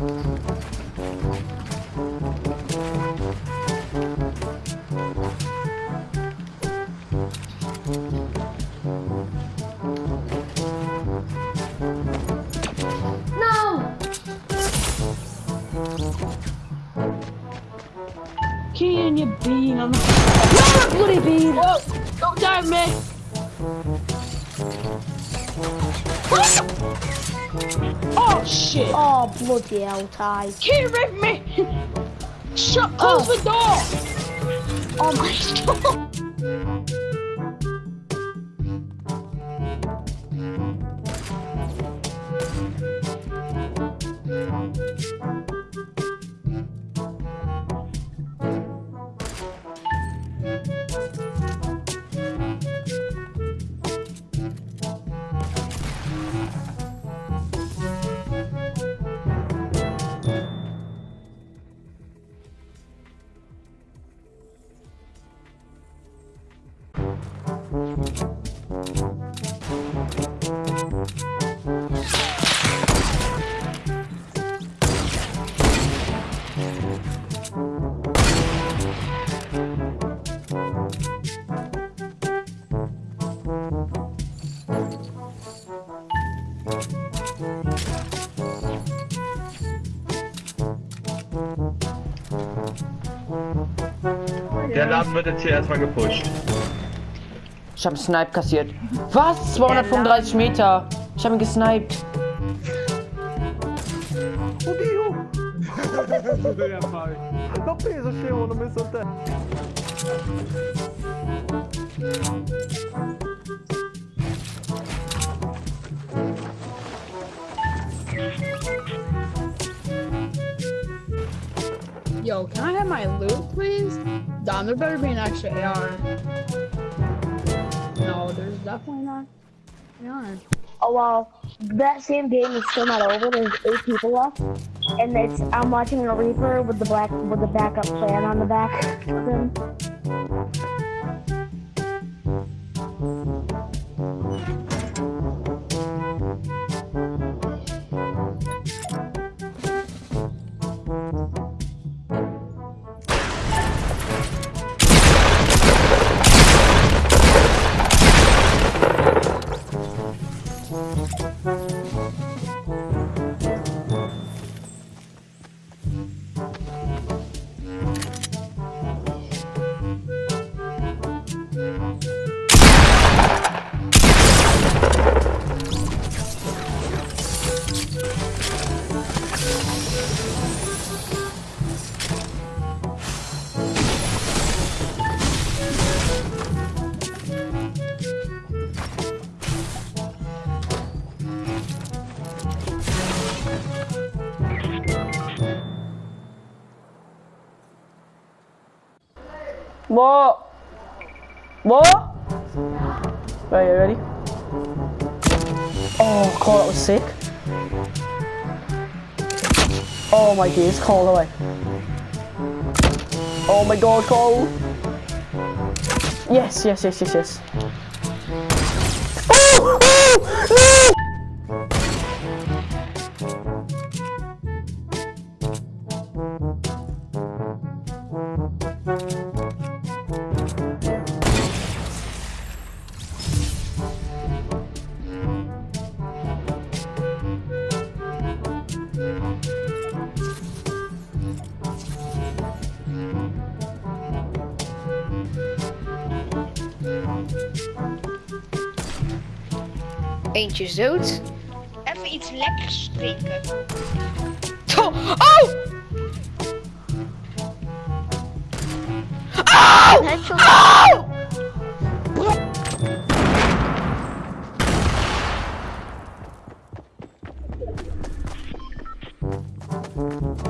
No! Can you bean on the No, bloody bean! Whoa! Don't dive me! Oh shit! Oh, bloody hell, Ty. Can't rip me! Shut close oh. the door! Oh my god. Der Laden wird jetzt hier erstmal gepusht. Ich habe einen Snipe kassiert. Was? 235 Meter. Ich habe ihn gesniped. Não pensa, chegou no meu santé. Yo, can I have my loot, please? Dom, there better be an extra AR. No, there's definitely not. AR. Oh well, that same game is still not over. There's eight people left, and it's I'm watching a Reaper with the black with the backup plan on the back What? What? Right, you ready? Oh, Cole, that was sick. Oh my days, Cole, away. Oh my god, Cole. Yes, yes, yes, yes, yes. Oh! Oh! No! Eentje zoet. Even iets lekkers drinken. Oh! Oh! Oh!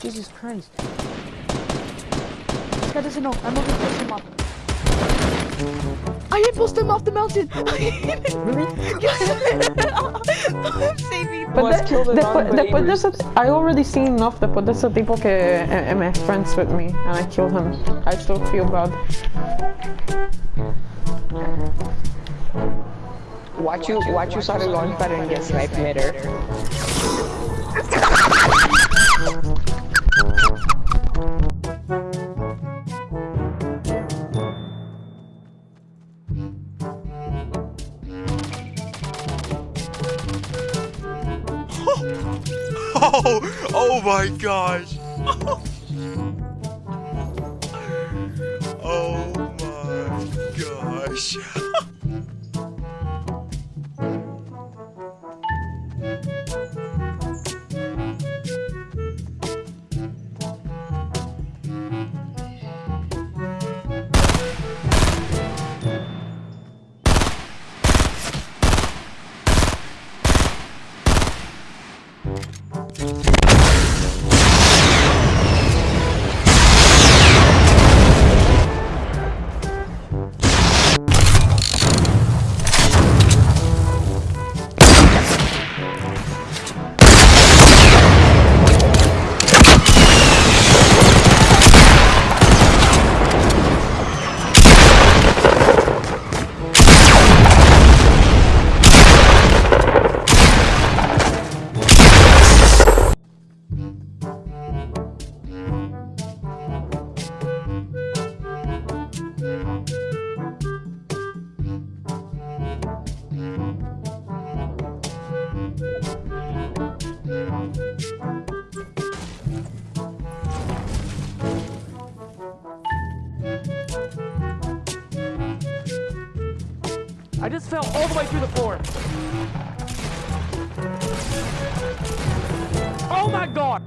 Jesus Christ. This guy doesn't know. I'm over to push him up. I impulsed him off the mountain. Really? I'm saving. But Let's de- kill the después, después de non-believers. ese, I already seen enough después de ese tipo que eh, eh, friends with me and I killed him. I still feel bad. Watch you, watch you start a launch pad and get sniped midair. Oh, my gosh. Oh my gosh. I just fell all the way through the floor. Oh my god!